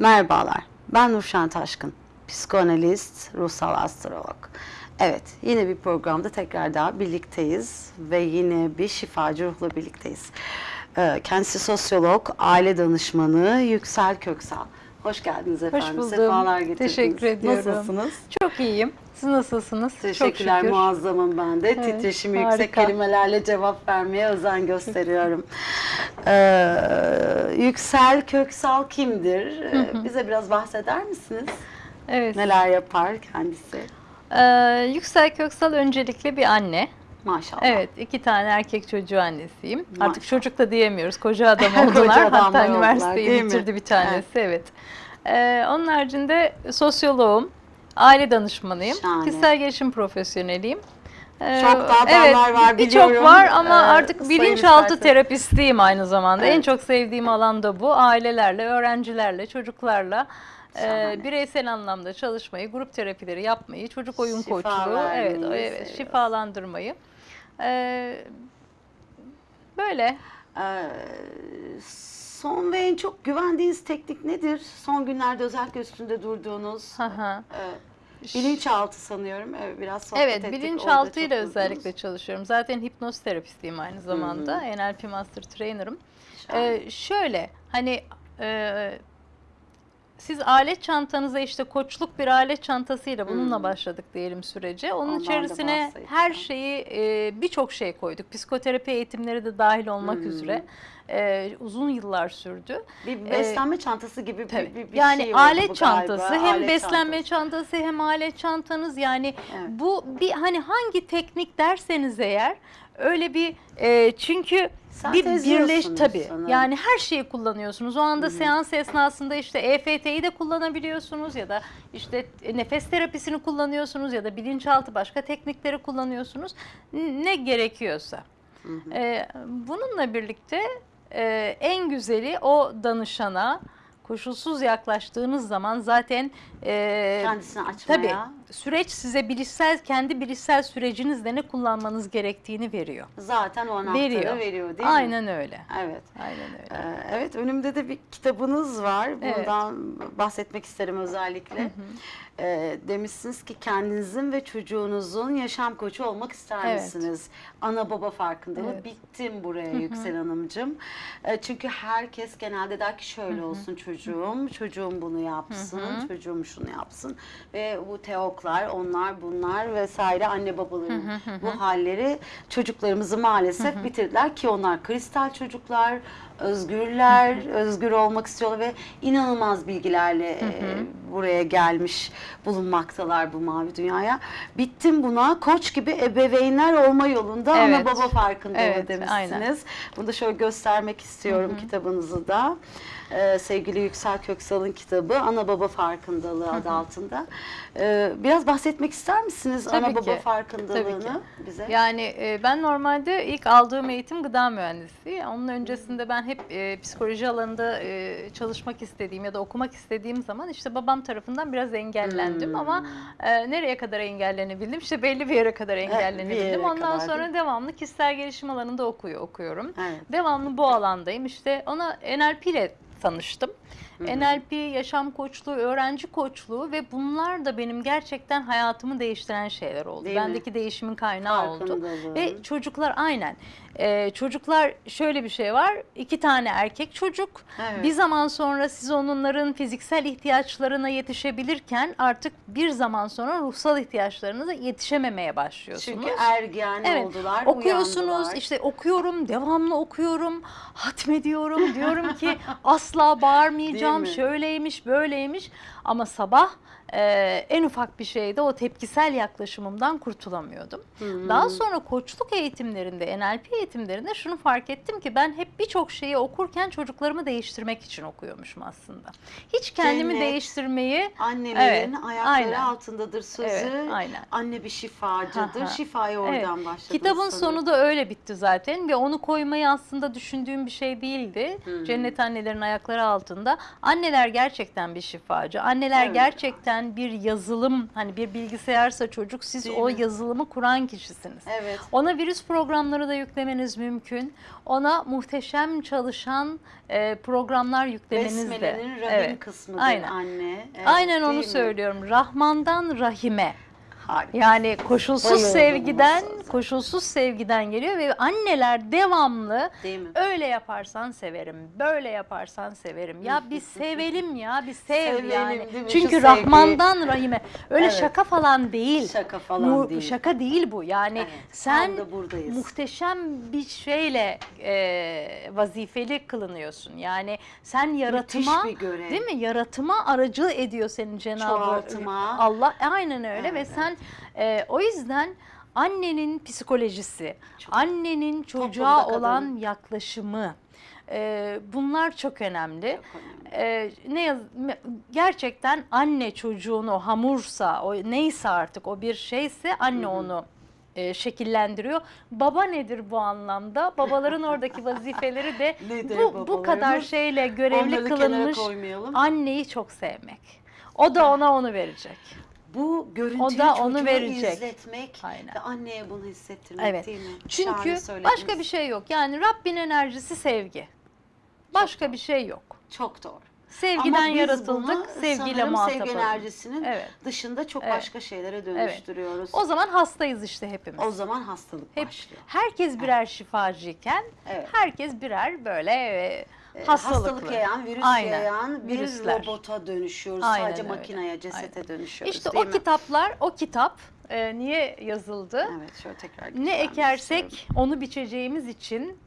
Merhabalar, ben Nurşen Taşkın, psikoanalist, ruhsal astrolog. Evet, yine bir programda tekrar daha birlikteyiz ve yine bir şifacı ruhla birlikteyiz. Ee, Kendisi sosyolog, aile danışmanı Yüksel Köksal. Hoş geldiniz efendim. buldum. Sefalar getirdiniz. Teşekkür ediyorum. Nasılsınız? Çok iyiyim. Siz nasılsınız? Teşekkürler Çok şükür. muazzamım ben de. Evet, Titreşimi yüksek harika. kelimelerle cevap vermeye özen gösteriyorum. Ee, Yüksel Köksal kimdir? Ee, Bize biraz bahseder misiniz? Evet. Neler yapar kendisi? Ee, Yüksel Köksal öncelikle bir anne. Maşallah. Evet, iki tane erkek çocuğu annesiyim. Maşallah. Artık çocuk da diyemiyoruz. Koca adam oldular. Koca adamlar Hatta oldular, üniversiteyi bitirdi bir tanesi. Evet. Ee, onun haricinde sosyoloğum, aile danışmanıyım, Şahane. kişisel gelişim profesyoneliyim. Ee, Çok daha evet, var Birçok biliyorum. var ama Ee, artık bilinçaltı terapistiyim aynı zamanda. En Evet. çok sevdiğim alan da bu. Ailelerle, öğrencilerle, çocuklarla e, bireysel anlamda çalışmayı, grup terapileri yapmayı, çocuk oyun Şifa koçluğu, evet, evet, şifalandırmayı. Ee, böyle. Ee, son ve en çok güvendiğiniz teknik nedir? Son günlerde özellikle üstünde durduğunuz. Hı hı. e, bilinçaltı sanıyorum. Evet, biraz sohbet Evet, ettik. Orada bilinçaltıyla özellikle çalışıyorum. Zaten hipnoz terapistiyim aynı zamanda. Hı NLP Master Trainer'ım. Ee, şöyle, hani e, siz alet çantanıza işte koçluk bir alet çantasıyla bununla Hmm. başladık diyelim sürece. Onun Ondan da içerisine her şeyi e, birçok şey koyduk. Psikoterapi eğitimleri de dahil olmak Hmm. üzere. E, uzun yıllar sürdü. Bir beslenme çantası gibi bir, Tabii. bir, bir yani şey alet çantası galiba. hem Alet beslenme çantası. çantası hem alet çantanız yani Evet. bu bir hani hangi teknik derseniz eğer öyle bir e, çünkü bir birleş sanırım. yani her şeyi kullanıyorsunuz. O anda seans esnasında işte EFT'yi de kullanabiliyorsunuz ya da işte nefes terapisini kullanıyorsunuz ya da bilinçaltı başka teknikleri kullanıyorsunuz. Ne gerekiyorsa. Ee, bununla birlikte e, en güzeli o danışana koşulsuz yaklaştığınız zaman zaten e, Kendisini açmaya. tabii süreç size bilişsel kendi bilişsel sürecinizde ne kullanmanız gerektiğini veriyor. Zaten o anahtarı veriyor, Veriyor. değil mi? Aynen öyle. Evet. Aynen öyle. Ee, Evet, önümde de bir kitabınız var. Evet. Bundan bahsetmek isterim özellikle. Ee, demişsiniz ki kendinizin ve çocuğunuzun yaşam koçu olmak ister Evet. misiniz? Ana baba farkındalığı. Evet. Bittim buraya Yüksel Hanımcığım. Ee, çünkü herkes genelde der ki şöyle olsun çocuğum, çocuğum bunu yapsın, çocuğum şunu yapsın. Ve bu teoklar, onlar bunlar vesaire anne babaların bu halleri çocuklarımızı maalesef bitirdiler ki onlar kristal çocuklar, özgürler, özgür olmak istiyorlar ve inanılmaz bilgilerle e, buraya gelmiş bulunmaktalar bu mavi dünyaya. Bittim buna. Koç gibi ebeveynler olma yolunda ana Evet. baba farkındalığı Evet, demişsiniz. aynen. Bunu da şöyle göstermek istiyorum kitabınızı da. Ee, sevgili Yüksel Köksal'ın kitabı Ana Baba Farkındalığı adı altında. Ee, biraz bahsetmek ister misiniz Tabii ana baba ki, farkındalığını tabii bize? Yani e, ben normalde ilk aldığım eğitim gıda mühendisliği. Onun öncesinde ben hep e, psikoloji alanında e, çalışmak istediğim ya da okumak istediğim zaman işte babam tarafından biraz engellendim Hmm. ama e, nereye kadar engellenebildim? İşte belli bir yere kadar yere engellenebildim. Ondan kadar, sonra devamlı kişisel gelişim alanında okuyor okuyorum. Evet. Devamlı bu alandayım. İşte ona NLP ile tanıştım. NLP, yaşam koçluğu, öğrenci koçluğu ve bunlar da benim gerçekten hayatımı değiştiren şeyler oldu. Değil mi? Bendeki değişimin kaynağı oldu. Ve çocuklar aynen. Ee, çocuklar şöyle bir şey var. iki tane erkek çocuk. Evet. Bir zaman sonra siz onların fiziksel ihtiyaçlarına yetişebilirken artık bir zaman sonra ruhsal ihtiyaçlarınıza yetişememeye başlıyorsunuz. Çünkü ergen Evet. oldular, Okuyorsunuz uyandılar. işte okuyorum devamlı okuyorum hatmediyorum diyorum ki asla bağırmayacağım Mi? şöyleymiş böyleymiş ama sabah e, en ufak bir şeyde o tepkisel yaklaşımımdan kurtulamıyordum. Hmm. Daha sonra koçluk eğitimlerinde NLP eğitimlerinde şunu fark ettim ki ben hep birçok şeyi okurken çocuklarımı değiştirmek için okuyormuşum aslında. Hiç kendimi Cennet, değiştirmeyi Annelerin Evet, ayakları aynen. altındadır sözü. Evet, aynen. Anne bir şifacıdır. Şifayı oradan Evet. başladı. Kitabın sanırım. sonu da öyle bitti zaten ve onu koymayı aslında düşündüğüm bir şey değildi. Hmm. Cennet annelerin ayakları altında. Anneler gerçekten bir şifacı. Anneler Evet. gerçekten gerçekten bir yazılım hani bir bilgisayarsa çocuk siz Değil o mi? yazılımı kuran kişisiniz. Evet. Ona virüs programları da yüklemeniz mümkün. Ona muhteşem çalışan e, programlar yüklemeniz de. Besmele'nin rahim Evet. kısmıdır Aynen. anne. Evet, Aynen onu mi? söylüyorum. Rahmandan Rahime. Harika. Yani koşulsuz Bayıldım sevgiden, bu koşulsuz sevgiden geliyor ve anneler devamlı Değil mi? öyle yaparsan severim, böyle yaparsan severim. Ya bir sevelim ya, bir sev Sevelim, yani. Çünkü Şu Rahman'dan Rahime. Öyle Evet. şaka falan değil. Şaka falan Mu- değil. Şaka değil bu. Yani Evet, sen muhteşem bir şeyle e, vazifeli kılınıyorsun. Yani sen yaratıma, değil mi? Yaratıma aracı ediyor senin Cenab-ı. Allah. Aynen öyle ve Evet. sen e, o yüzden annenin psikolojisi, Çok. annenin çocuğa Toplumda kadın. olan yaklaşımı e, bunlar çok önemli. Çok önemli. Ee, ne gerçekten anne çocuğunu hamursa o neyse artık o bir şeyse anne onu e, şekillendiriyor. Baba nedir bu anlamda? Babaların oradaki vazifeleri de bu bu kadar şeyle görevli Onları kılınmış anneyi çok sevmek. O da ona onu verecek. Bu görüntüyü O da onu verecek. izletmek Aynen. ve anneye bunu hissettirmek Evet. değil mi? Çünkü başka bir şey yok. Yani Rabbin enerjisi sevgi. Başka bir şey yok. Çok doğru. Sevgiden Ama biz yaratıldık, bunu sevgiyle muhatap sevgi enerjisinin Evet. dışında çok Evet. başka şeylere dönüştürüyoruz. O zaman hastayız işte hepimiz. O zaman hastalık Hep başlıyor. herkes birer şifacıyken Evet. herkes birer böyle hastalıklı. Hastalık yayan, virüs Aynen, yayan bir virüsler. robota dönüşüyoruz. Aynen Sadece öyle. makineye, cesete dönüşüyoruz İşte o mi? kitaplar, o kitap e, niye yazıldı? Evet, şöyle tekrar Ne göstermek istiyorum. ekersek onu biçeceğimiz için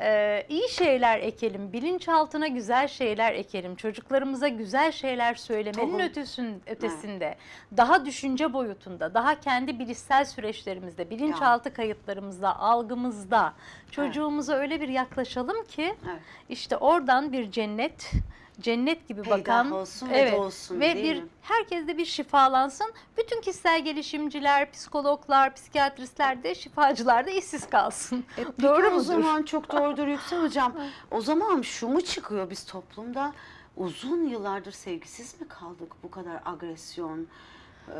e, iyi şeyler ekelim, bilinçaltına güzel şeyler ekelim, çocuklarımıza güzel şeyler söylemenin Tohum. ötesün, ötesinde, daha düşünce boyutunda, daha kendi bilişsel süreçlerimizde, bilinçaltı kayıtlarımızda, algımızda çocuğumuza öyle bir yaklaşalım ki Evet. işte oradan bir cennet, cennet gibi Peydah bakan olsun ve doğsun, ve bir mi? herkes de bir şifalansın. Bütün kişisel gelişimciler, psikologlar, psikiyatristler de şifacılar da işsiz kalsın. Peki Doğru o mudur? zaman çok doğrudur Yüksel Hocam. O zaman şu mu çıkıyor biz toplumda uzun yıllardır sevgisiz mi kaldık bu kadar agresyon? Ee,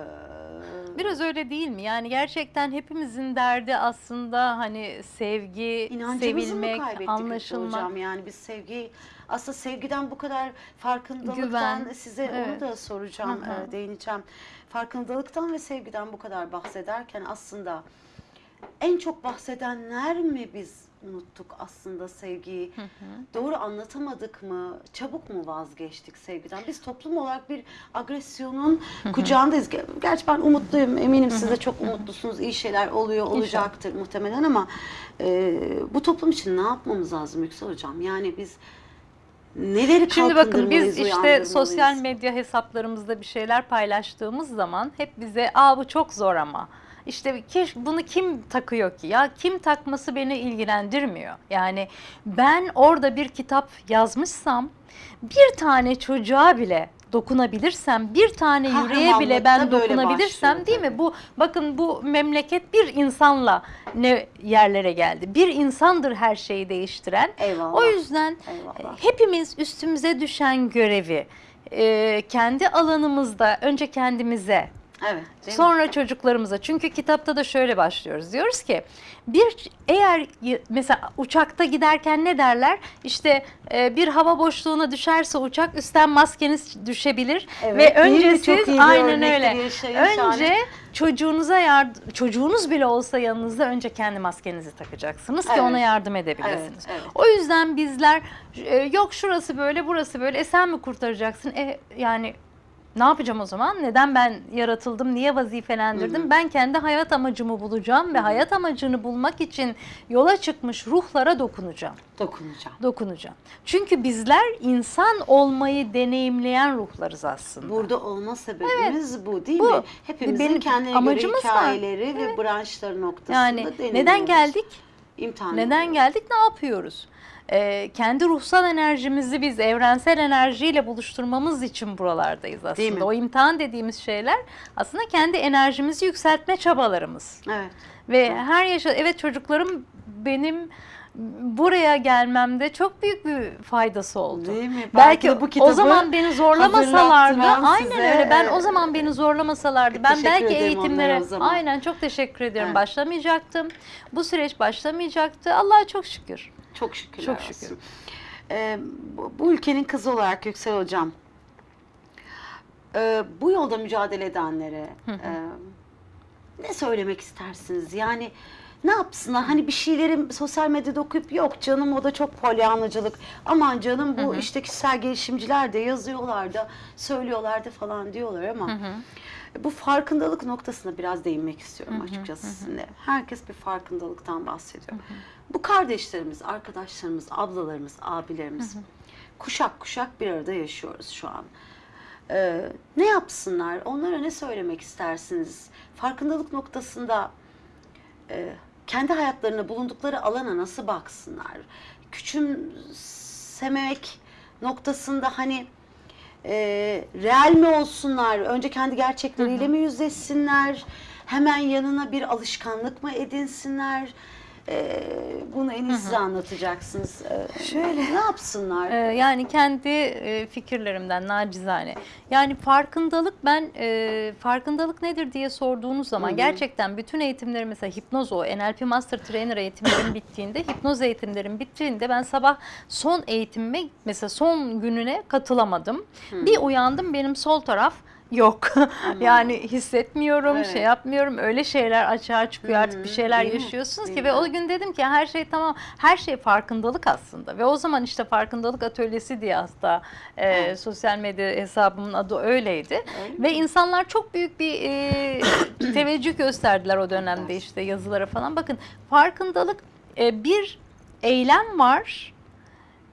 Biraz öyle değil mi? Yani gerçekten hepimizin derdi aslında hani sevgi, İnancımızı mı sevilmek, kaybettik Yüksel anlaşılmak. hocam? Yani biz sevgi aslında sevgiden bu kadar farkındalıktan Güven, size onu evet. da soracağım, Hı hı. e, değineceğim. Farkındalıktan ve sevgiden bu kadar bahsederken aslında en çok bahsedenler mi biz unuttuk aslında sevgiyi? Doğru anlatamadık mı? Çabuk mu vazgeçtik sevgiden? Biz toplum olarak bir agresyonun kucağındayız. Ger- Gerçi ben umutluyum. Eminim siz de çok umutlusunuz. İyi şeyler oluyor, olacaktır muhtemelen ama e, bu toplum için ne yapmamız lazım Yüksel Hocam? Yani biz neleri Şimdi bakın biz işte sosyal medya hesaplarımızda bir şeyler paylaştığımız zaman hep bize aa bu çok zor ama işte kiş- bunu kim takıyor ki ya kim takması beni ilgilendirmiyor. Yani ben orada bir kitap yazmışsam bir tane çocuğa bile dokunabilirsem bir tane yüreğe bile ben dokunabilirsem başlıyor değil mi? Bu bakın bu memleket bir insanla ne yerlere geldi. Bir insandır her şeyi değiştiren. Eyvallah. O yüzden Eyvallah. hepimiz üstümüze düşen görevi e, kendi alanımızda önce kendimize Evet. değil mi? sonra çocuklarımıza çünkü kitapta da şöyle başlıyoruz diyoruz ki bir eğer mesela uçakta giderken ne derler işte e, bir hava boşluğuna düşerse uçak üstten maskeniz düşebilir Evet, ve önce siz aynen öyle önce Şahane. çocuğunuza yardım çocuğunuz bile olsa yanınızda önce kendi maskenizi takacaksınız ki Evet. ona yardım edebilirsiniz. Evet, evet. O yüzden bizler e, yok şurası böyle burası böyle e sen mi kurtaracaksın? E yani ne yapacağım o zaman? Neden ben yaratıldım? Niye vazifelendirdim? Ben kendi hayat amacımı bulacağım ve hayat amacını bulmak için yola çıkmış ruhlara dokunacağım. Dokunacağım. Dokunacağım. Çünkü bizler insan olmayı deneyimleyen ruhlarız aslında. Burada olma sebebimiz bu değil Bu. mi? Hepimizin Benim kendine amacımız göre var. hikayeleri ve branşları noktasında yani deneyimliyoruz. neden geldik? İmtihan Neden ediyoruz. geldik? Ne yapıyoruz? Ee, kendi ruhsal enerjimizi biz evrensel enerjiyle buluşturmamız için buralardayız Değil mi? aslında. O imtihan dediğimiz şeyler aslında kendi enerjimizi yükseltme çabalarımız. Evet. Ve her yaşa evet çocuklarım benim buraya gelmemde çok büyük bir faydası oldu. Değil mi? Belki, de bu o kitabı zaman beni zorlamasalardı, aynen size, öyle. Ben e, o zaman beni zorlamasalardı, ben teşekkür belki eğitimlere, o aynen çok teşekkür ediyorum. Evet. Başlamayacaktım. Bu süreç başlamayacaktı. Allah'a çok şükür. Çok şükür. Çok şükür. Ee, bu, bu ülkenin kızı olarak Yüksel Hocam, e, bu yolda mücadele edenlere e, ne söylemek istersiniz? Yani ne yapsınlar? Hani bir şeyleri sosyal medyada okuyup yok canım o da çok polyanlıcılık. Aman canım bu işte kişisel gelişimciler de yazıyorlar da söylüyorlar da falan diyorlar ama bu farkındalık noktasına biraz değinmek istiyorum açıkçası sizinle. Herkes bir farkındalıktan bahsediyor. Bu kardeşlerimiz, arkadaşlarımız, ablalarımız, abilerimiz kuşak kuşak bir arada yaşıyoruz şu an. Ee, ne yapsınlar? Onlara ne söylemek istersiniz? Farkındalık noktasında e, kendi hayatlarına bulundukları alana nasıl baksınlar? Küçümsemek noktasında hani e, real mi olsunlar? Önce kendi gerçekleriyle mi yüzleşsinler? Hemen yanına bir alışkanlık mı edinsinler? E, bunu en iyi siz anlatacaksınız. E, Şöyle. Ne yapsınlar? Ee, yani kendi e, fikirlerimden nacizane. Yani farkındalık ben e, farkındalık nedir diye sorduğunuz zaman gerçekten bütün eğitimlerim mesela hipnoz o NLP Master Trainer eğitimlerim bittiğinde hipnoz eğitimlerim bittiğinde ben sabah son eğitimime mesela son gününe katılamadım. Bir uyandım benim sol taraf yok. yani hissetmiyorum, Evet. şey yapmıyorum. Öyle şeyler açığa çıkıyor artık bir şeyler Değil mi? yaşıyorsunuz Değil ki mi? ve o gün dedim ki her şey tamam. Her şey farkındalık aslında. Ve o zaman işte farkındalık atölyesi diye hasta e, sosyal medya hesabımın adı öyleydi. Öyle Ve insanlar çok büyük bir e, teveccüh gösterdiler o dönemde işte yazılara falan. Bakın farkındalık e, bir eylem var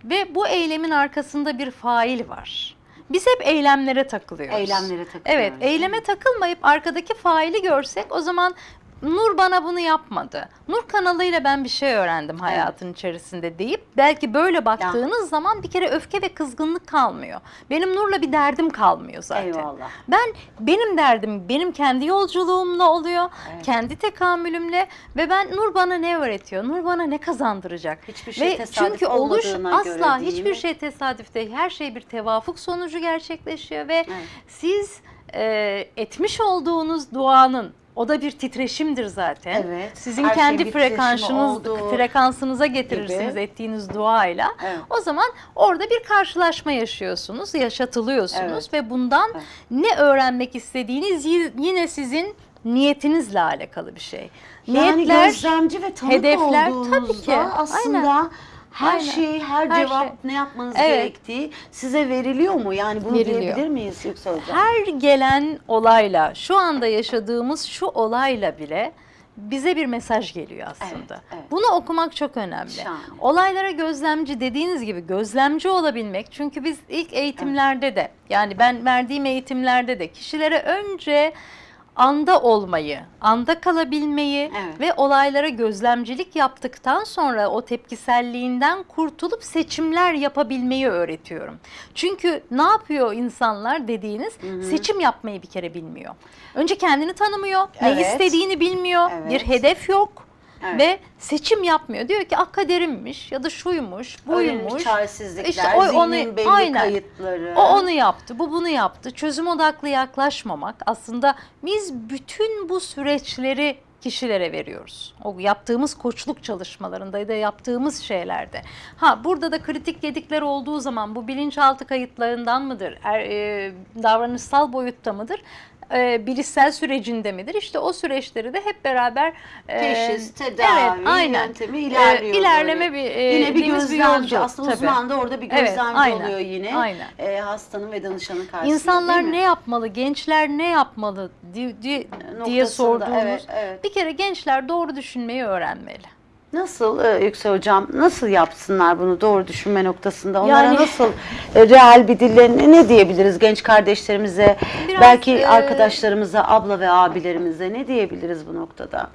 ve bu eylemin arkasında bir fail var. Biz hep eylemlere takılıyoruz. Eylemlere takılıyoruz. Evet, eyleme takılmayıp arkadaki faili görsek o zaman Nur bana bunu yapmadı. Nur kanalıyla ben bir şey öğrendim hayatın içerisinde deyip belki böyle baktığınız zaman bir kere öfke ve kızgınlık kalmıyor. Benim Nur'la bir derdim kalmıyor zaten. Eyvallah. Ben benim derdim benim kendi yolculuğumla oluyor. Evet. Kendi tekamülümle ve ben Nur bana ne öğretiyor? Nur bana ne kazandıracak? Hiçbir şey ve tesadüf çünkü oluş asla hiçbir mi? şey tesadüf değil. Her şey bir tevafuk sonucu gerçekleşiyor ve Evet. siz e, etmiş olduğunuz duanın o da bir titreşimdir zaten. Evet. Sizin Her kendi titreşimi frekansınız frekansınıza getirirsiniz gibi. ettiğiniz duayla. Evet. O zaman orada bir karşılaşma yaşıyorsunuz, yaşatılıyorsunuz Evet. ve bundan Evet. ne öğrenmek istediğiniz yine sizin niyetinizle alakalı bir şey. Yani Niyetler gözlemci ve tanık hedefler, olduğunuzda tabii ki. aslında her Aynen. şey, her, Her cevap şey. ne yapmanız Evet. gerektiği size veriliyor mu? Yani bunu Veriliyor. diyebilir miyiz Yüksel Hocam? her gelen olayla, şu anda yaşadığımız şu olayla bile bize bir mesaj geliyor aslında. Evet, evet. Bunu okumak çok önemli. Şahane. Olaylara gözlemci dediğiniz gibi gözlemci olabilmek. Çünkü biz ilk eğitimlerde de yani ben verdiğim eğitimlerde de kişilere önce anda olmayı, anda kalabilmeyi Evet. ve olaylara gözlemcilik yaptıktan sonra o tepkiselliğinden kurtulup seçimler yapabilmeyi öğretiyorum. Çünkü ne yapıyor insanlar dediğiniz seçim yapmayı bir kere bilmiyor. Önce kendini tanımıyor, ne Evet. istediğini bilmiyor, Evet. bir hedef yok. Evet. Ve seçim yapmıyor. Diyor ki ah kaderimmiş ya da şuymuş, buymuş. çaresizlikler, İşte o- onu- belli aynen. kayıtları. O onu yaptı, bu bunu yaptı. Çözüm odaklı yaklaşmamak aslında biz bütün bu süreçleri kişilere veriyoruz. O yaptığımız koçluk çalışmalarında ya da yaptığımız şeylerde. Ha burada da kritik gedikler olduğu zaman bu bilinçaltı kayıtlarından mıdır? Er, e, davranışsal boyutta mıdır? E, bilişsel sürecinde midir? İşte o süreçleri de hep beraber e, Teşhis, tedavi, evet, aynen. yöntemi ilerliyor. E, ilerleme böyle. bir e, Yine bir gözlemci. yolcu, Aslında tabii. uzman da orada bir Evet, gözlemci aynen, oluyor yine. aynen. E, hastanın ve danışanın karşısında İnsanlar ne yapmalı, gençler ne yapmalı di- di- diye sorduğumuz. evet, evet. Bir kere gençler doğru düşünmeyi öğrenmeli. Nasıl e, Yüksel Hocam, nasıl yapsınlar bunu doğru düşünme noktasında? Onlara Yani- nasıl e, real bir dille ne- ne diyebiliriz genç kardeşlerimize, Biraz, belki e, arkadaşlarımıza, abla ve abilerimize ne diyebiliriz bu noktada?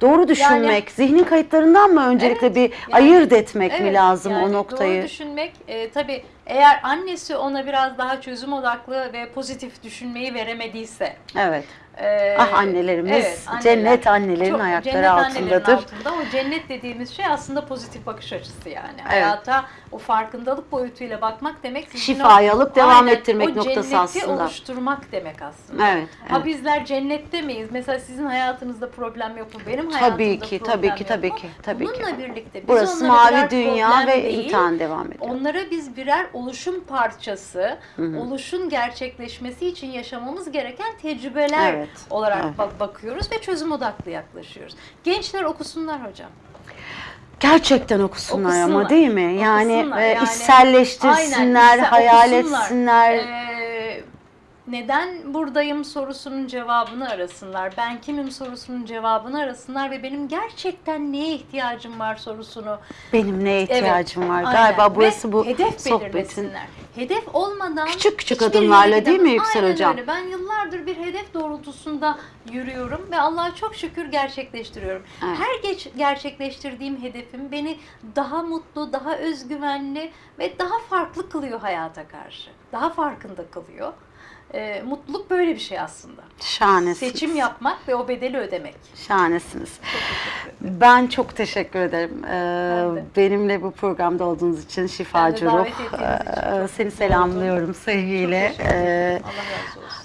Doğru düşünmek, zihnin kayıtlarından mı öncelikle bir ayırt etmek mi Evet, lazım yani o noktayı? Doğru düşünmek e, tabii eğer annesi ona biraz daha çözüm odaklı ve pozitif düşünmeyi veremediyse Evet. Ee, Ah annelerimiz, evet, anneler. cennet annelerin Çok- ayakları cennet altındadır. altında. O cennet dediğimiz şey aslında pozitif bakış açısı yani. Hayata o farkındalık boyutuyla bakmak demek. Şifayı o- alıp devam Aynen, ettirmek o noktası cenneti aslında. oluşturmak demek aslında. Evet, Ha evet. bizler cennette miyiz? Mesela sizin hayatınızda problem yok mu? Benim hayatımda Tabii ki, problem tabii ki, yok tabii mu? ki, tabii ki. Bununla birlikte biz Burası mavi dünya ve değil, imtihan devam ediyor. Onlara biz birer oluşum parçası, oluşun gerçekleşmesi için yaşamamız gereken tecrübeler Evet, olarak evet. bak- bakıyoruz ve çözüm odaklı yaklaşıyoruz. Gençler okusunlar hocam. Gerçekten okusunlar, ama Okusunlar. değil mi? Yani, Okusunlar. e, Yani- içselleştirsinler, Aynen, hayal okusunlar. etsinler. Ee, neden buradayım sorusunun cevabını arasınlar. Ben kimim sorusunun cevabını arasınlar ve benim gerçekten neye ihtiyacım var sorusunu Benim neye Evet, ihtiyacım var? aynen. Galiba Ve burası bu hedef sohbetin. Hedef olmadan Küçük küçük adımlarla değil mi. Yüksel Aynen Hocam? Öyle. Ben yıllardır bir hedef doğrultusunda yürüyorum ve Allah'a çok şükür gerçekleştiriyorum. Evet. Her geç gerçekleştirdiğim hedefim beni daha mutlu, daha özgüvenli ve daha farklı kılıyor hayata karşı. Daha farkında kılıyor. Ee, mutluluk böyle bir şey aslında. Şahanesiniz. Seçim yapmak ve o bedeli ödemek. Şahanesiniz. Çok. Ben çok teşekkür ederim. Ee, benimle bu programda olduğunuz için şifacı ruh. için Ee, Seni selamlıyorum sevgiyle. Ee,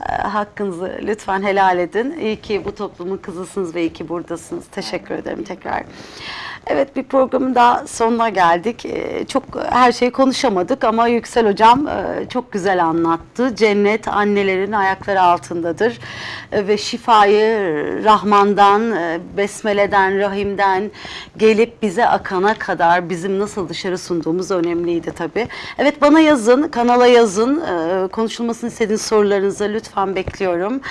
e, hakkınızı lütfen helal edin. İyi ki bu toplumun kızısınız ve iyi ki buradasınız. Teşekkür ederim tekrar. Evet bir programın daha sonuna geldik. Ee, Çok her şeyi konuşamadık ama Yüksel Hocam e, çok güzel anlattı. Cennet annelerin ayakları altındadır E, ve şifayı Rahman'dan, e, Besmele'den, Rahim'den gelip bize akana kadar bizim nasıl dışarı sunduğumuz önemliydi tabii. Evet bana yazın, kanala yazın. E, Konuşulmasını istediğiniz sorularınızı lütfen bekliyorum.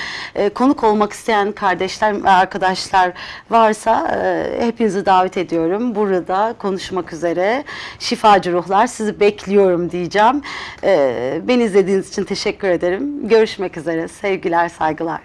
Konuk olmak isteyen kardeşler ve arkadaşlar varsa hepinizi davet ediyorum. Burada konuşmak üzere şifacı ruhlar sizi bekliyorum diyeceğim. E, Beni izlediğiniz için teşekkür ederim. Görüşmek üzere. Sevgiler, saygılar.